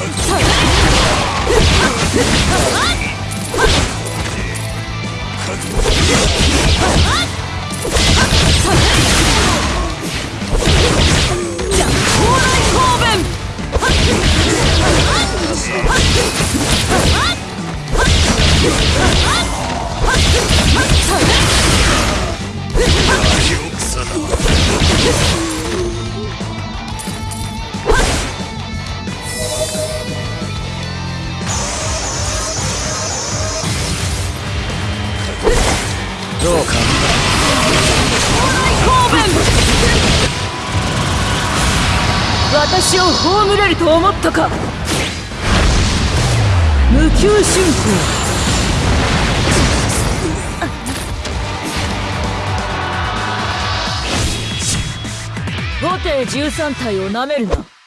あっ!どうか。私を葬れると思ったか。無給進行。五艇13体をなめるな。